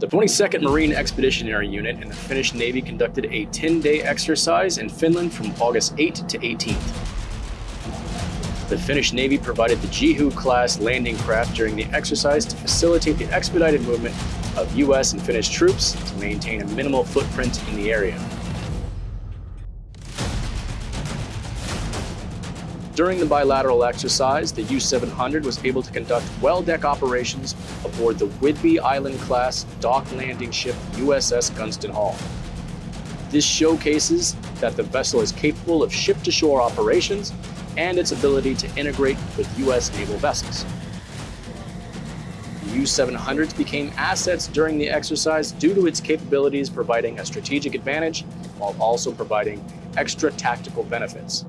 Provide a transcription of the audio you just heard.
The 22nd Marine Expeditionary Unit and the Finnish Navy conducted a 10-day exercise in Finland from August 8 to 18th. The Finnish Navy provided the Jehu-class landing craft during the exercise to facilitate the expedited movement of U.S. and Finnish troops to maintain a minimal footprint in the area. During the bilateral exercise, the U-700 was able to conduct well-deck operations aboard the Whidbey Island-class dock landing ship USS Gunston Hall. This showcases that the vessel is capable of ship-to-shore operations and its ability to integrate with U.S. naval vessels. The U-700s became assets during the exercise due to its capabilities providing a strategic advantage while also providing extra tactical benefits.